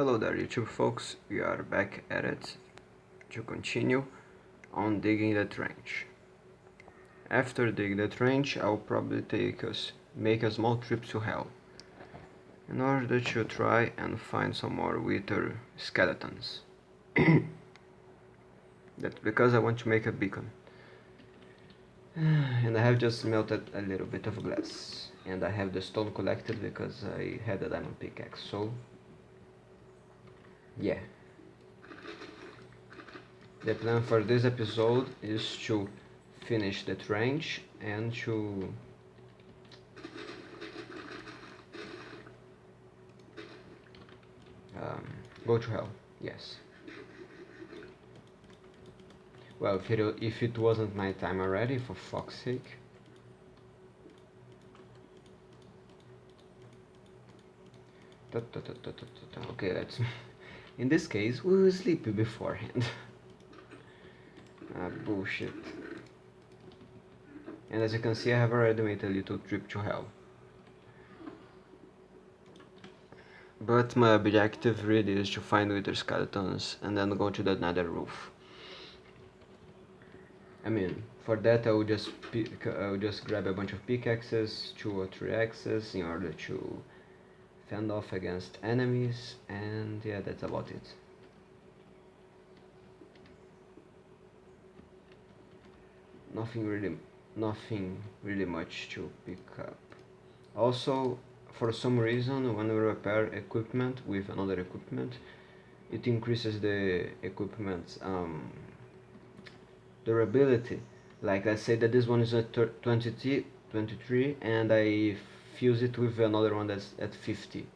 Hello there YouTube folks, we are back at it to continue on digging the trench. After digging the trench I'll probably take us make a small trip to hell in order to try and find some more wither skeletons. That's because I want to make a beacon. And I have just melted a little bit of glass and I have the stone collected because I had a diamond pickaxe so yeah. The plan for this episode is to finish the trench and to um, go to hell yes. Well if it, if it wasn't my time already for fuck's sake. Okay let's in this case, we will sleep beforehand. ah, bullshit. And as you can see, I have already made a little trip to hell. But my objective really is to find wither skeletons and then go to the nether roof. I mean, for that I will just I will just grab a bunch of pickaxes, two or three axes in order to fend off against enemies and yeah that's about it. Nothing really nothing really much to pick up. Also for some reason when we repair equipment with another equipment it increases the equipment's um, durability. Like I say that this one is a 20 23 and I fuse it with another one that's at 50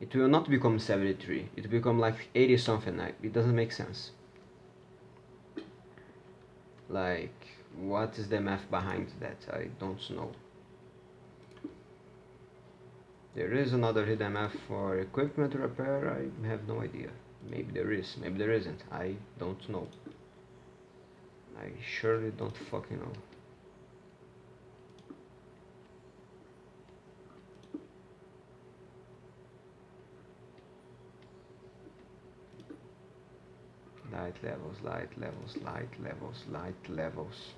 it will not become 73 it will become like 80 something it doesn't make sense. Like what is the math behind that? I don't know. There is another hidden math for equipment repair? I have no idea. Maybe there is maybe there isn't. I don't know. I surely don't fucking know light levels, light levels, light levels, light levels.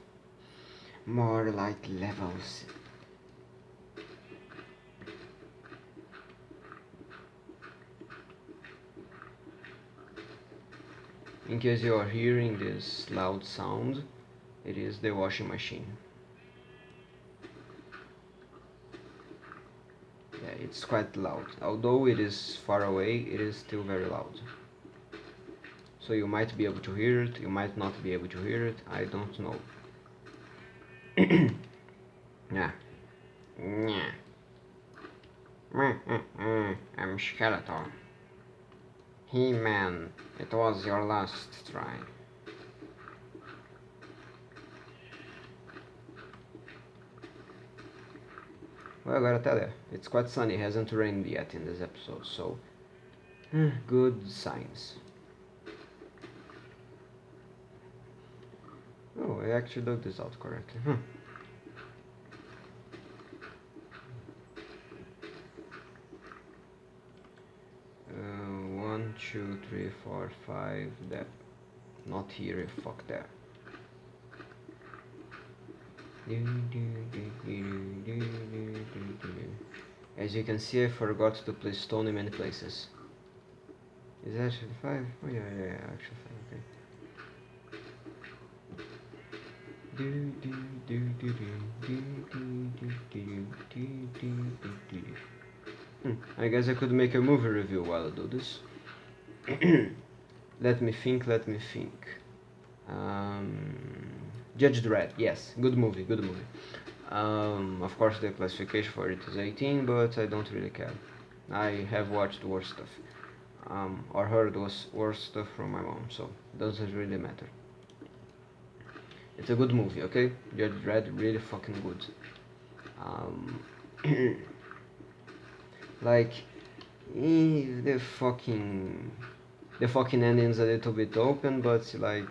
More light levels. In case you are hearing this loud sound, it is the washing machine. Yeah, it's quite loud. Although it is far away, it is still very loud so you might be able to hear it you might not be able to hear it I don't know. Yeah. Yeah. I'm Skeletor He-Man it was your last try. Well, I gotta tell you, it's quite sunny, it hasn't rained yet in this episode, so eh, good signs. Oh, I actually dug this out correctly. Huh. Uh, one, two, three, four, five. That, not here. Fuck that. As you can see, I forgot to place stone in many places. Is that actually five? Oh yeah, yeah, yeah, actually five. Okay. Hmm, I guess I could make a movie review while I do this. let me think, let me think. Um, Judge Dredd, yes, good movie, good movie. Um, of course the classification for it is 18, but I don't really care. I have watched worse stuff. Um, or heard was worse stuff from my mom, so doesn't really matter. It's a good movie, okay? Judge Dredd really fucking good. Um, like, the fucking the fucking ending's a little bit open, but like,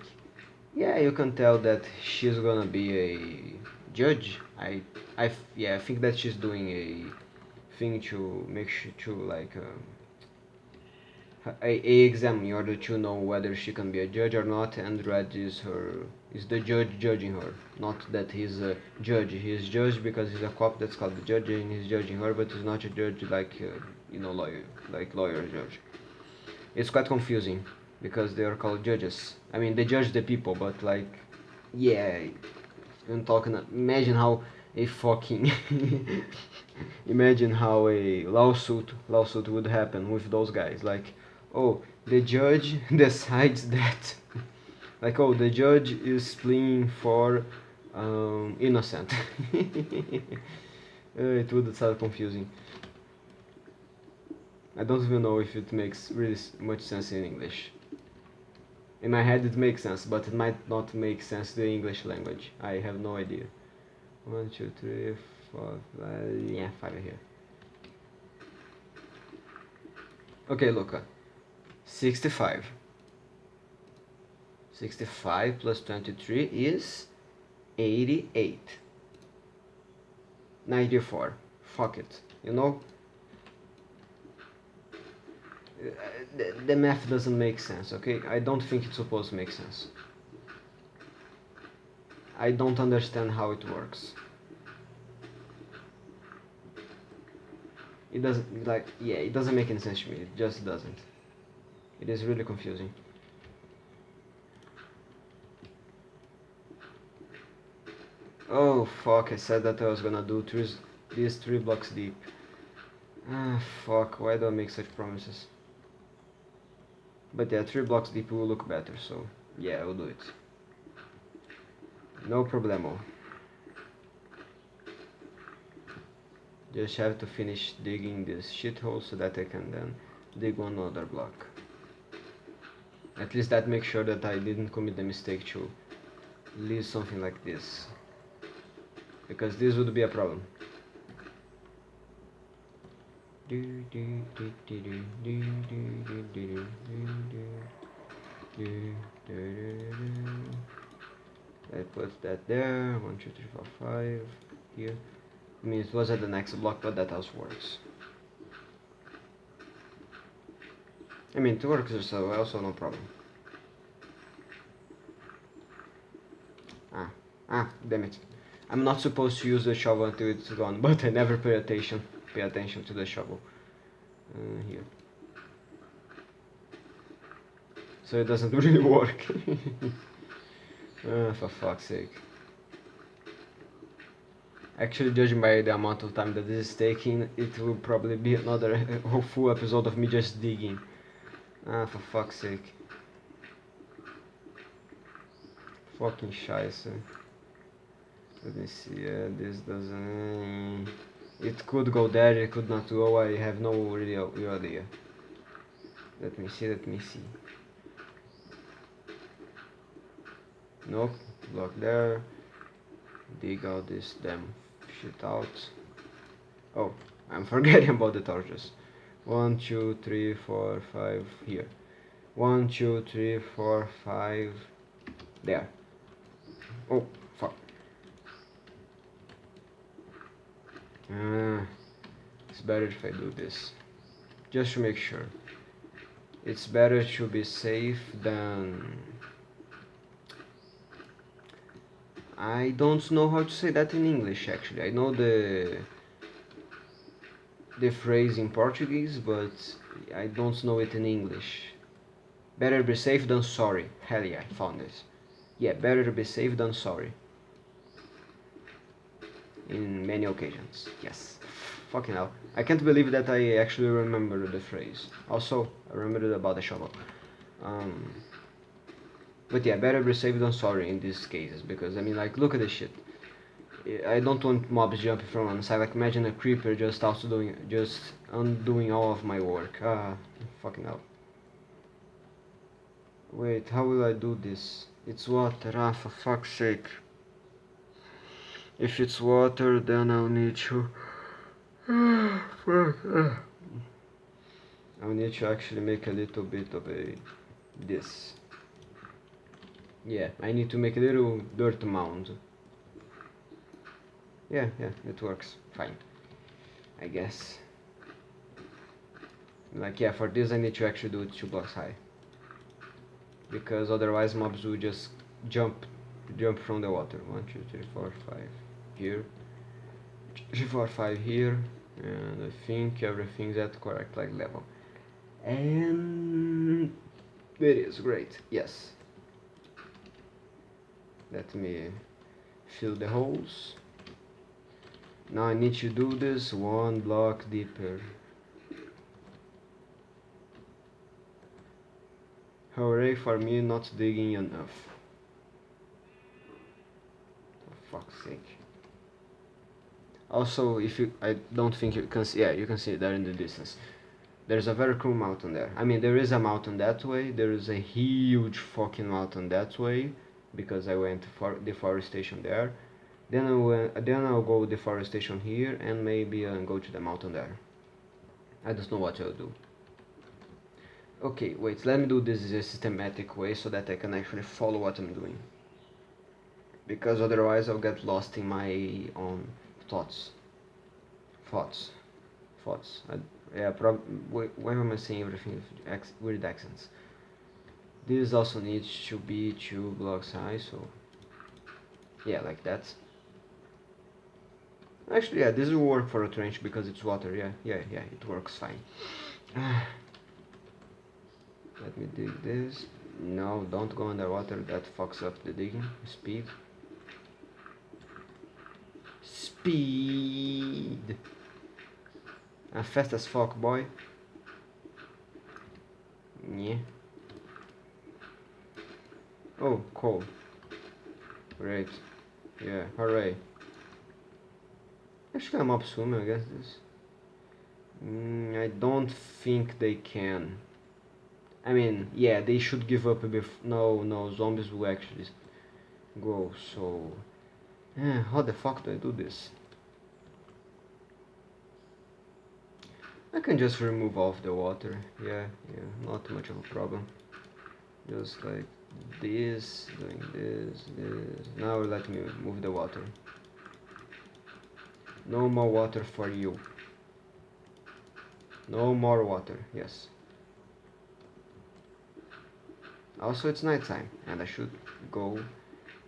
yeah, you can tell that she's gonna be a judge. I, I, yeah, I think that she's doing a thing to make sure to like. Uh, a, exam in order to know whether she can be a judge or not and Dredd is her is the judge judging her. Not that he's a judge he's judged because he's a cop that's called the judge and he's judging her but he's not a judge like uh, you know lawyer like lawyer judge. It's quite confusing because they are called judges. I mean they judge the people but like yeah I'm talking imagine how a fucking imagine how a lawsuit lawsuit would happen with those guys. Like oh the judge decides that like oh the judge is pleading for um, innocent. Uh, it would sound confusing. I don't even know if it makes really much sense in English. In my head it makes sense but it might not make sense the English language. I have no idea. One two three four five yeah five here. Okay Luca 65 65 plus 23 is 88 94 fuck it. You know? The, the math doesn't make sense okay? I don't think it's supposed to make sense. I don't understand how it works. It doesn't like yeah it doesn't make any sense to me. It just doesn't it is really confusing. Oh fuck, I said that I was gonna do these three blocks deep. Ah fuck, why do I make such promises? But yeah, three blocks deep will look better, so yeah, I'll do it. No problemo. Just have to finish digging this shithole so that I can then dig one other block. At least that makes sure that I didn't commit the mistake to leave something like this. Because this would be a problem. I put that there, one, two, three, four, five, here. I mean, it was at the next block, but that house works. I mean, it works so also no problem. Ah, ah, damn it. I'm not supposed to use the shovel until it's gone, but I never pay attention, pay attention to the shovel. Uh, here. So it doesn't really work. uh, for fuck's sake. Actually, judging by the amount of time that this is taking, it will probably be another full episode of me just digging. Ah, for fuck's sake. Fucking scheiße. Let me see, uh, this doesn't... It could go there, it could not go, I have no real, real idea. Let me see, let me see. Nope, block there. Dig out this damn shit out. Oh, I'm forgetting about the torches one two three four five here. One two three four five there. Oh fuck. Uh, it's better if I do this. Just to make sure. It's better to be safe than I don't know how to say that in English actually. I know the the phrase in Portuguese, but I don't know it in English. Better be safe than sorry. Hell yeah, I found this. Yeah, better be safe than sorry. In many occasions, yes. Fucking hell. I can't believe that I actually remember the phrase. Also, I remembered about the shovel. Um, but yeah, better be safe than sorry in these cases, because I mean, like, look at this shit. I don't want mobs jumping from one side. Like imagine a creeper just also doing just undoing all of my work. Ah, fucking hell. Wait, how will I do this? It's water. Ah, for fuck's sake. If it's water, then I'll need to. Ah. I'll need to actually make a little bit of a this. Yeah, I need to make a little dirt mound. Yeah, yeah, it works fine. I guess. like yeah for this I need to actually do it two blocks high because otherwise mobs will just jump jump from the water one two three four five here three four five here and I think everything's at correct like level and it is great yes let me fill the holes now I need to do this one block deeper. Hooray for me not digging enough. For fuck's sake. Also if you I don't think you can see yeah you can see it there in the distance. There's a very cool mountain there. I mean there is a mountain that way. There is a huge fucking mountain that way because I went for deforestation there then I will, then I'll go deforestation here and maybe uh, go to the mountain there. I don't know what I'll do. Okay wait let me do this in a systematic way so that I can actually follow what I'm doing. Because otherwise I'll get lost in my own thoughts. Thoughts. Thoughts. I, yeah prob why am I saying everything with weird accents? This also needs to be two blocks high so yeah like that actually yeah this will work for a trench because it's water. Yeah yeah yeah it works fine. Let me dig this. No don't go underwater. That fucks up the digging. Speed. Speed. I'm fast as fuck boy. Yeah. Oh, cool. Great. Yeah, hooray. Actually, I'm up soon, I guess this. Mm, I don't think they can. I mean, yeah, they should give up bit. No, no, zombies will actually go, so... Eh, how the fuck do I do this? I can just remove off the water. Yeah, yeah, not much of a problem. Just like this, doing this, this. Now let me move the water. No more water for you. No more water, yes. Also it's nighttime and I should go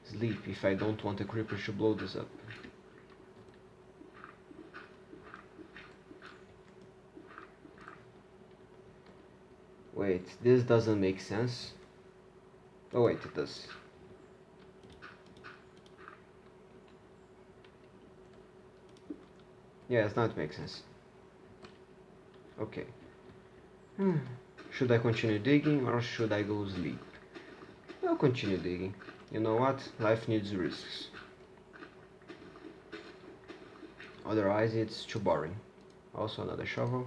sleep if I don't want the creepers to blow this up. Wait, this doesn't make sense. Oh wait, it does. Yes, now it makes sense. Okay. Hmm. Should I continue digging or should I go sleep? I'll continue digging. You know what? Life needs risks. Otherwise it's too boring. Also another shovel.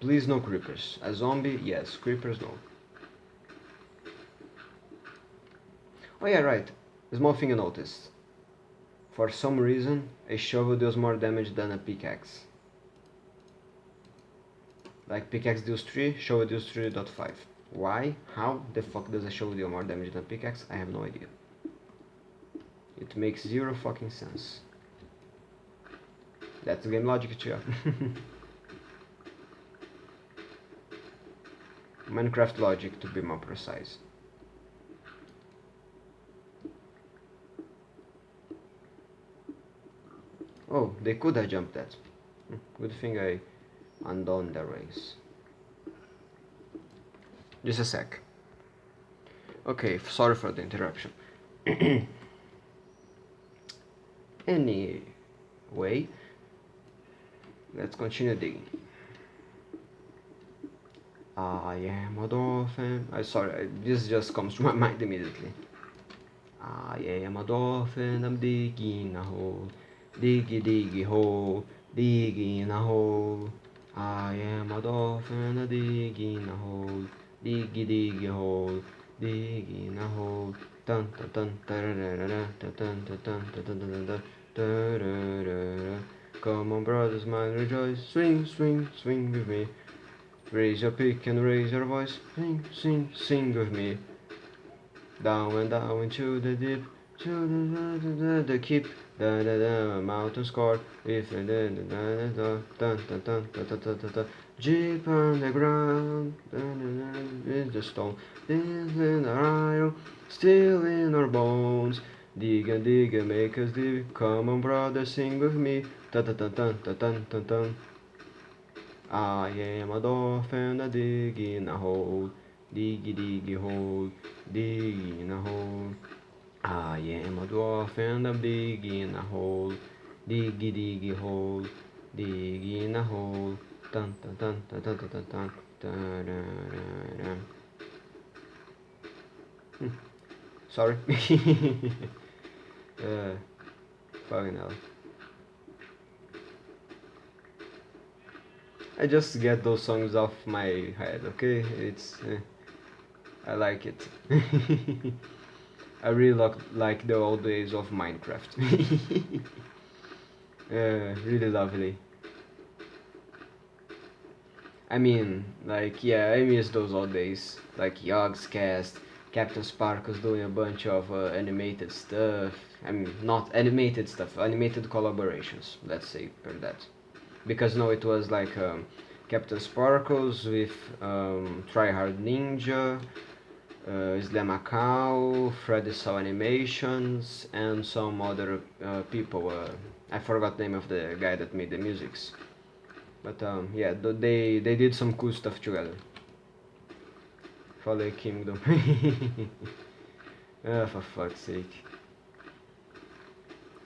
Please no creepers. A zombie, yes. Creepers, no. Oh yeah, right. Small thing I noticed. For some reason, a shovel deals more damage than a pickaxe. Like pickaxe deals 3, shovel deals 3.5. Why? How the fuck does a shovel deal more damage than a pickaxe? I have no idea. It makes zero fucking sense. That's game logic too. Minecraft logic to be more precise. Oh, they could have jumped that. Hmm, good thing I undone the race. Just a sec. Okay, sorry for the interruption. anyway, let's continue digging. I am a dolphin. I sorry, this just comes to my mind immediately. I am a dolphin. I'm digging a hole, diggy diggy hole, digging a hole. I am a dolphin, a digging a hole, diggy diggy hole, digging a hole. Dun dun dun dun dun dun dun dun dun dun dun dun Come on, brothers, man, rejoice, swing, swing, swing with me. Raise your pick and raise your voice. Sing, sing, sing with me. Down and down into the deep, to the, the, the, the keep Da da da, mountain score. If da da da da da da da da da da da da. Jeep on the ground, da is the stone, is in our iron, still in our bones. Dig and dig and make us dig. Come on, brother, sing with me. Ta ta ta ta ta ta ta ta. I am a dolphin, a dig in a hole. Diggy diggy hole, dig in a hole. I am a dwarf and I'm digging a hole. Diggy diggy hole, dig in a hole. Dun dun dun dun dun dun dun dun. dun, dun. Hmm. Sorry. uh, fucking hell. I just get those songs off my head, okay? It's eh, I like it. I really like like the old days of Minecraft. uh, really lovely. I mean, like, yeah, I miss those old days. Like Yogscast, CaptainSparklez doing a bunch of uh, animated stuff. I mean, not animated stuff, animated collaborations, let's say, per that. Because no, it was like um, CaptainSparklez with um, Tryhard Ninja, uh, Slamacow, Freddy Saw Animations, and some other uh, people. Uh, I forgot the name of the guy that made the musics. But um, yeah, th they they did some cool stuff together. Fallen Kingdom. oh, for fuck's sake.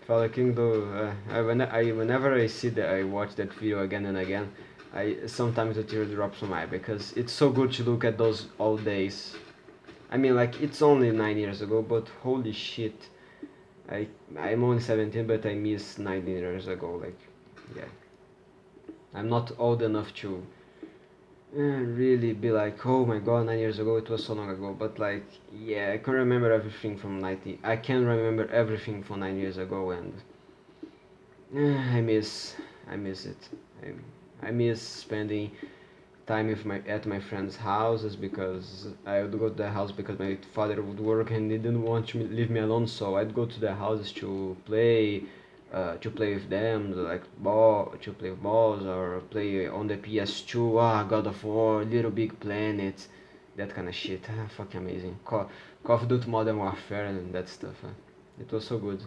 Fallen Kingdom. Uh, I, when I whenever I see that, I watch that video again and again. I sometimes a tear drops on my eye because it's so good to look at those old days I mean, like, it's only nine years ago, but holy shit. I, I'm only 17, but I miss 19 years ago, like, yeah. I'm not old enough to uh, really be like, oh my god, nine years ago, it was so long ago, but like, yeah, I can remember everything from 90, I can remember everything from nine years ago, and uh, I miss, I miss it. I, I miss spending time with my at my friends' houses because I would go to their house because my father would work and he didn't want to leave me alone. So I'd go to their houses to play, uh, to play with them, like ball, to play balls or play on the PS2. Ah, God of War, Little Big Planet, that kind of shit. Ah, fucking amazing. Call, Call of Duty Modern Warfare and that stuff. It was so good.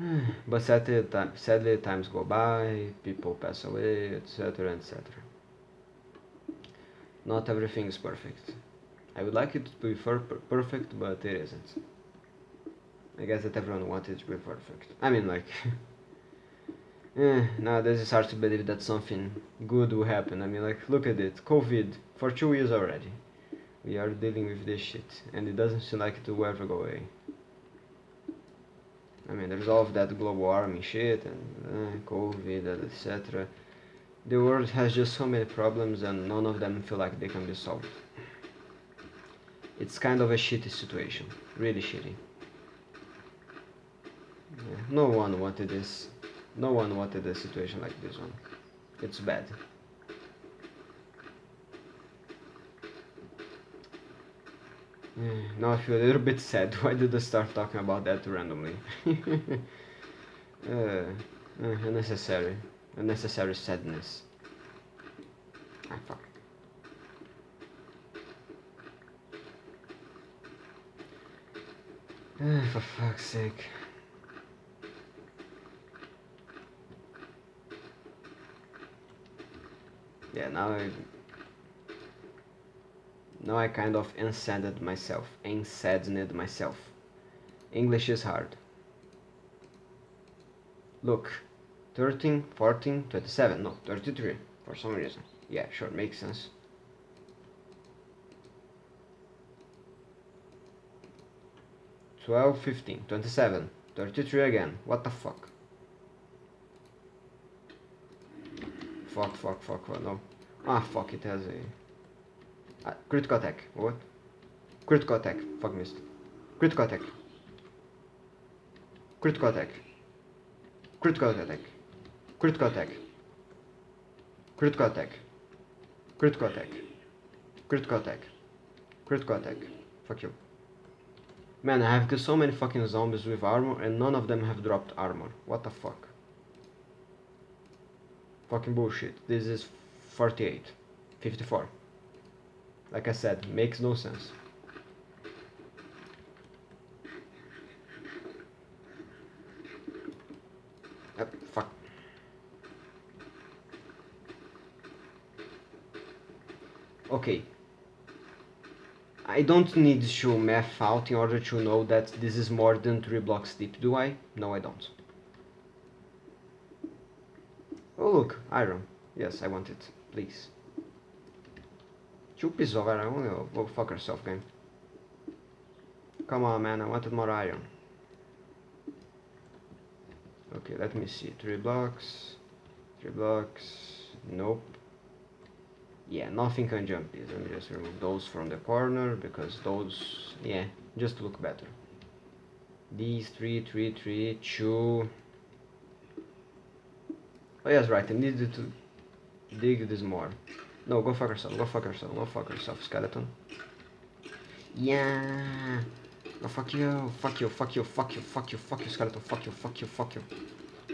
but sadly, sadly, times go by, people pass away, etc., etc not everything is perfect. I would like it to be perfect, but it isn't. I guess that everyone wanted it to be perfect. I mean, like, eh, nowadays it's hard to believe that something good will happen. I mean, like, look at it, COVID, for two years already. We are dealing with this shit, and it doesn't seem like it will ever go away. I mean, there's all of that global warming shit, and uh, COVID, etc the world has just so many problems and none of them feel like they can be solved. It's kind of a shitty situation, really shitty. Yeah, no one wanted this, no one wanted a situation like this one. It's bad. Now I feel a little bit sad. Why did I start talking about that randomly? uh, uh, unnecessary unnecessary sadness. Fuck. Ah, for fuck's sake. Yeah, now I... Now I kind of unsaddened myself. Unsaddened myself. English is hard. Look, 13, 14, 27, no, 33, for some reason. Yeah, sure, makes sense. Twelve, fifteen, twenty-seven, thirty-three again. What the fuck? Fuck, fuck, fuck, what? No. Ah, fuck, it has a... Uh, critical attack. What? Critical attack. Fuck, missed. Critical attack. Critical attack. Critical attack. Critical attack. Critical attack. Critical attack. Critical attack. Critical attack. Fuck you. Man, I have killed so many fucking zombies with armor and none of them have dropped armor. What the fuck? Fucking bullshit. This is 48. 54. Like I said, makes no sense. Uh, fuck. Okay. I don't need to math out in order to know that this is more than 3 blocks deep, do I? No, I don't. Oh look, iron. Yes, I want it. Please. Two pieces of iron. Oh, fuck yourself, game. Come on, man. I wanted more iron. Okay, let me see. Three blocks. Three blocks. Nope. Yeah, nothing can jump these. Let me just remove those from the corner because those, yeah, just look better. These three, three, three, two. Oh yes, right. I needed to dig this more. No, go fuck yourself. Go fuck yourself. Go fuck yourself, skeleton. Yeah. Go fuck you. Fuck you. Fuck you. Fuck you. Fuck you. Fuck you, skeleton. Fuck you. Fuck you. Fuck you.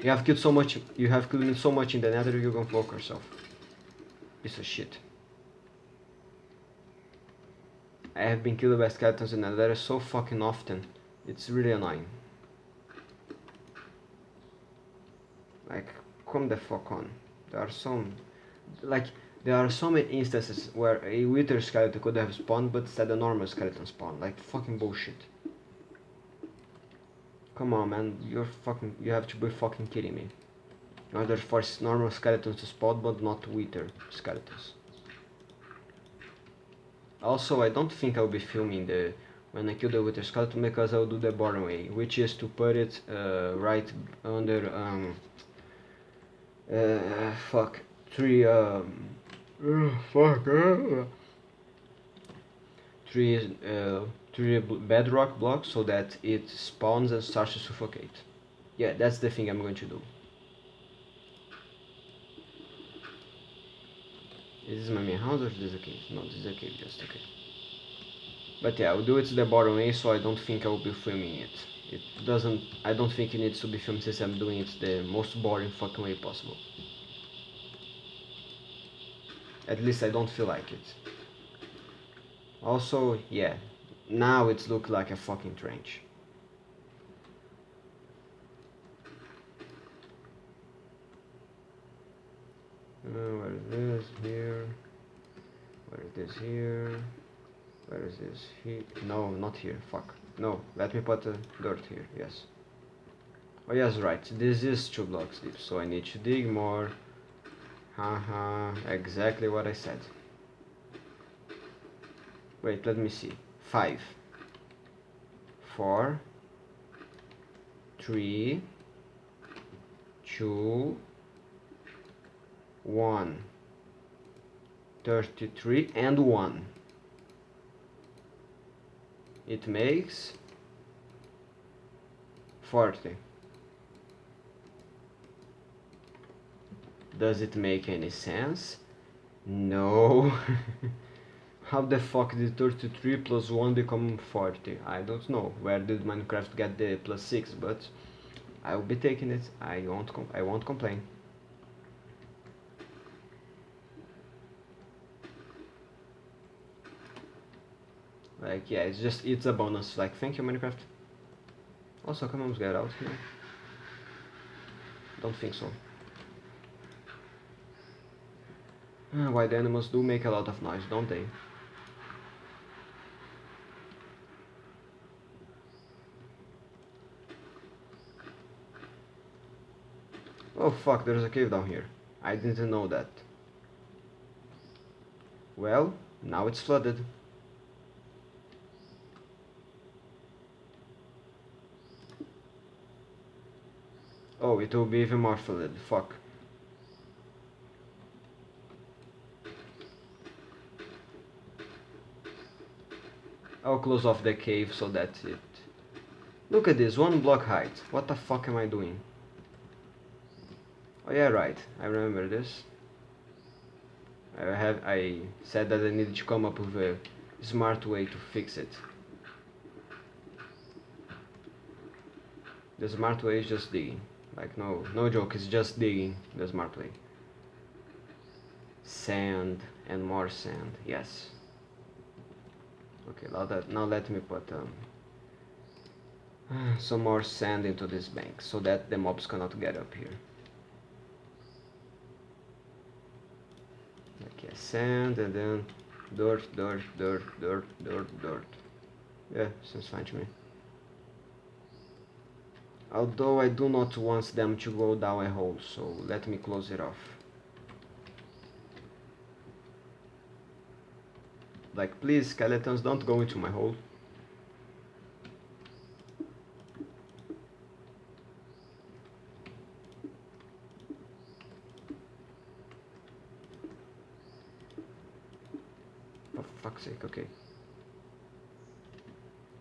You have killed so much. You have killed so much in the nether. You're gonna fuck yourself. Piece of shit. I have been killed by skeletons in the nether so fucking often. It's really annoying. Like, come the fuck on. There are some, like, there are so many instances where a wither skeleton could have spawned, but instead a normal skeleton spawned. Like, fucking bullshit. Come on, man. You're fucking, you have to be fucking kidding me. In order for normal skeletons to spawn, but not wither skeletons. Also, I don't think I'll be filming the when I kill the wither skeleton because I'll do the boring way, which is to put it uh, right under um, uh, fuck three um uh, fuck uh, three uh, three bedrock blocks so that it spawns and starts to suffocate. Yeah, that's the thing I'm going to do. Is this my main house or is this a cave? No, this is a cave, just okay. But yeah, I'll do it the bottom way so I don't think I will be filming it. It doesn't, I don't think it needs to be filmed since I'm doing it the most boring fucking way possible. At least I don't feel like it. Also, yeah, now it's look like a fucking trench. Uh, where is this? Here. Where is this? Here. Where is this? Here. No, not here. Fuck. No, let me put the dirt here. Yes. Oh yes, right. This is two blocks deep, so I need to dig more. Haha, exactly what I said. Wait, let me see. Five. Four. Three. Two. 1 33 and 1 it makes 40 does it make any sense? No. How the fuck did 33 plus 1 become 40 I don't know. Where did Minecraft get the plus 6 but I will be taking it. I won't I won't complain Like, yeah, it's just, it's a bonus. Like, thank you, Minecraft. Also, can moms get out here? Don't think so. Uh, the animals do make a lot of noise, don't they? Oh fuck, there's a cave down here. I didn't know that. Well, now it's flooded. Oh, it will be even more flooded. Fuck. I'll close off the cave so that's it. Look at this, one block height. What the fuck am I doing? Oh yeah, right. I remember this. I have I said that I needed to come up with a smart way to fix it. The smart way is just digging. Like no, no joke, it's just digging the smart way. Sand and more sand, yes. Okay, now that now let me put um, some more sand into this bank so that the mobs cannot get up here. Okay, sand and then dirt, dirt, dirt, dirt, dirt, dirt. Yeah, seems fine to me. Although I do not want them to go down a hole, so let me close it off. Like, please, skeletons, don't go into my hole. For fuck's sake, okay.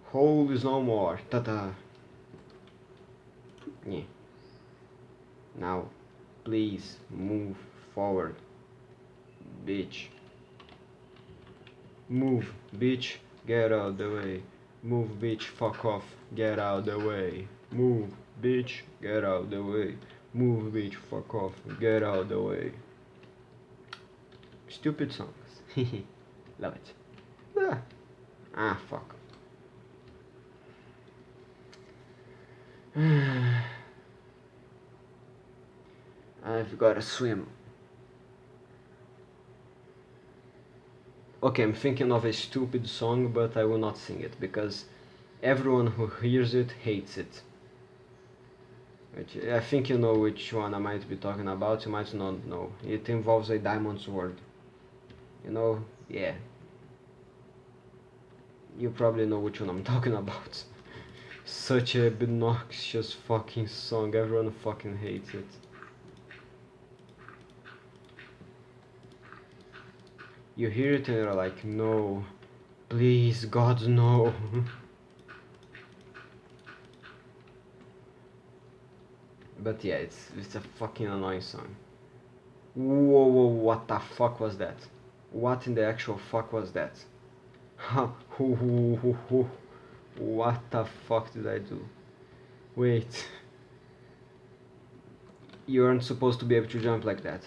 Hole is no more. Ta-da. Yeah. Now, please move forward. Bitch. Move, bitch. Get out the way. Move, bitch. Fuck off. Get out the way. Move, bitch. Get out the way. Move, bitch. Fuck off. Get out the way. Stupid songs. Love it. Ah, ah fuck. Uh, I've gotta swim. Okay, I'm thinking of a stupid song, but I will not sing it because everyone who hears it hates it. Which I think you know which one I might be talking about, you might not know. It involves a diamond sword. You know, yeah. You probably know which one I'm talking about. Such a obnoxious fucking song, everyone fucking hates it. You hear it and you're like, no, please, God, no. but yeah, it's it's a fucking annoying song. Whoa, whoa, what the fuck was that? What in the actual fuck was that? what the fuck did I do? Wait. You aren't supposed to be able to jump like that.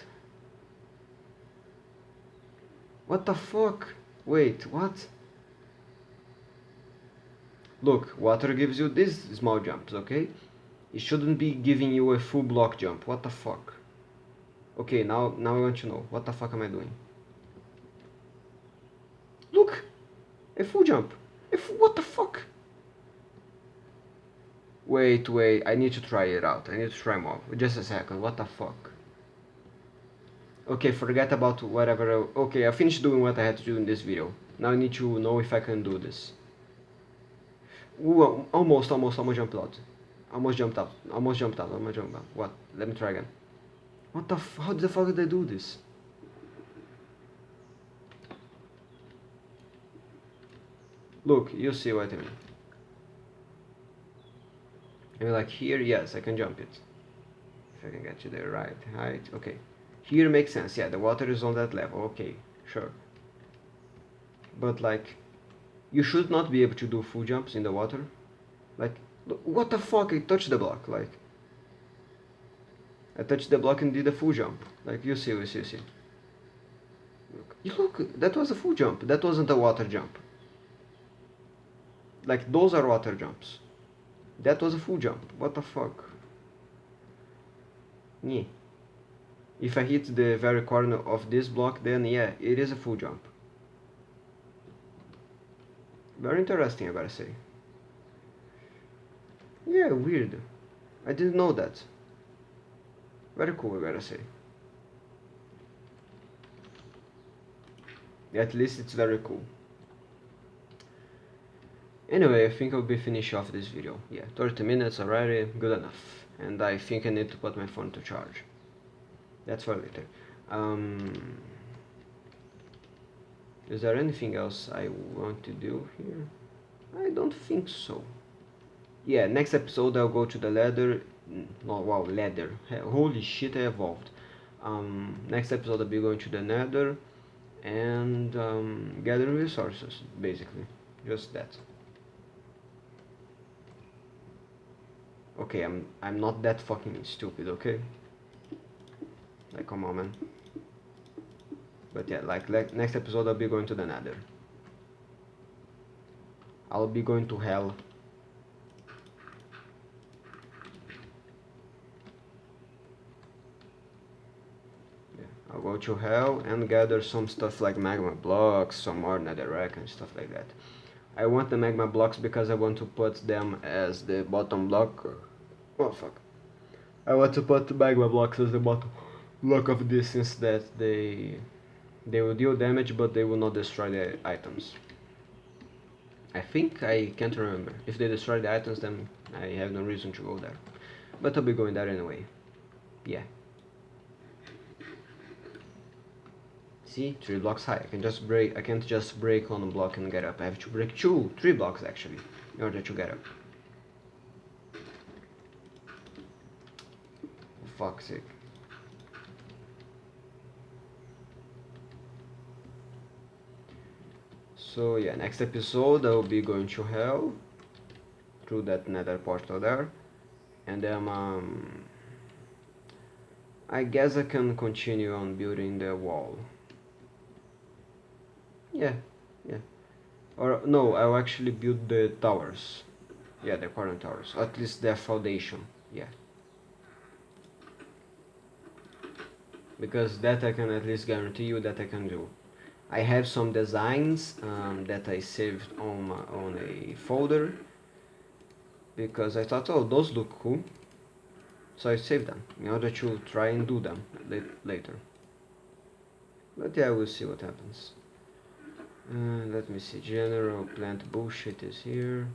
What the fuck? Wait, what? Look, water gives you these small jumps, okay? It shouldn't be giving you a full block jump. What the fuck? Okay, now now I want to know. What the fuck am I doing? Look! A full jump! A full, what the fuck? Wait, wait, I need to try it out. I need to try more. Just a second, what the fuck? Okay, forget about whatever. I, okay, I finished doing what I had to do in this video. Now I need to know if I can do this. Ooh, almost, almost, almost jumped out. Almost jumped out. Almost jumped out. Almost jumped out. What? Let me try again. What the f- How the fuck did I do this? Look, you see what I mean. And like here, yes, I can jump it. If I can get you there right height. Okay. Here makes sense, yeah, the water is on that level, okay, sure. But like, you should not be able to do full jumps in the water. Like, what the fuck, I touched the block, like. I touched the block and did a full jump. Like, you see, you see, you see. Look, look, that was a full jump, that wasn't a water jump. Like, those are water jumps. That was a full jump, what the fuck. Yeah. If I hit the very corner of this block, then yeah, it is a full jump. Very interesting, I gotta say. Yeah, weird. I didn't know that. Very cool, I gotta say. At least it's very cool. Anyway, I think I'll be finished off this video. Yeah, 30 minutes already, good enough. And I think I need to put my phone to charge that's for later um, is there anything else I want to do here? I don't think so. Yeah next episode I'll go to the ladder. No wow ladder. Holy shit I evolved. Um, next episode I'll be going to the nether and um, gathering resources basically. Just that. Okay, I'm I'm not that fucking stupid, okay? Like, come on, man. But yeah, like, like next episode I'll be going to the nether. I'll be going to hell. Yeah, I'll go to hell and gather some stuff like magma blocks, some more netherrack and stuff like that. I want the magma blocks because I want to put them as the bottom block. Oh fuck. I want to put magma blocks as the bottom block of distance that they they will deal damage but they will not destroy the items. I think I can't remember. If they destroy the items then I have no reason to go there. But I'll be going there anyway. Yeah. See, three blocks high. I can just break. I can't just break on one block and get up. I have to break two, three blocks actually, in order to get up. For fuck's sake. So yeah, next episode I will be going to hell through that nether portal there, and then um, I guess I can continue on building the wall. Yeah, yeah. Or no, I'll actually build the towers. Yeah, the current towers. At least the foundation. Yeah. Because that I can at least guarantee you that I can do. I have some designs um, that I saved on my, on a folder because I thought, oh, those look cool. So I saved them in order to try and do them later. But yeah, we'll see what happens. Uh, let me see, general plant bullshit is here.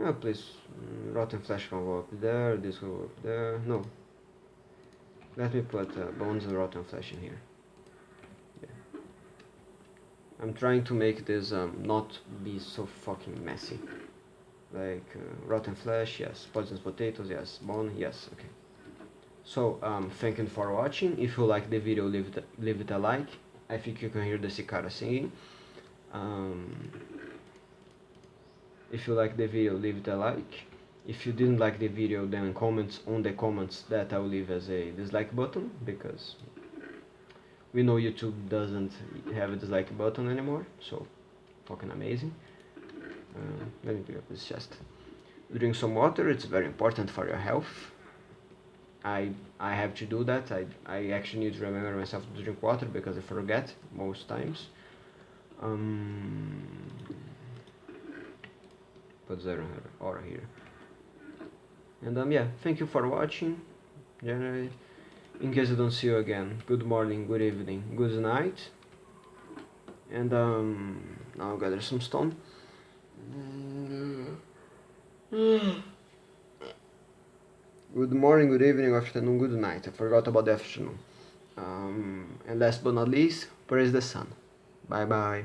Oh, please, mm, rotten flesh can go up there, this will go up there. No. Let me put uh, bones and rotten flesh in here. I'm trying to make this um, not be so fucking messy. Like, uh, rotten flesh, yes. Poisonous potatoes, yes. Bone, yes, okay. So, um, thank you for watching. If you like the video, leave it, leave it a like. I think you can hear the cicada singing um, if you like the video leave it a like if you didn't like the video then comments on the comments that I'll leave as a dislike button because we know YouTube doesn't have a dislike button anymore so fucking amazing. Uh, let me pick up this chest. Drink some water it's very important for your health. I I have to do that. I, I actually need to remember myself to drink water because I forget most times. Um, put zero or here. And um yeah thank you for watching. Generally in case I don't see you again good morning good evening good night. And um now I'll gather some stone. Good morning good evening afternoon good night. I forgot about the afternoon. Um, and last but not least praise the sun. Bye bye.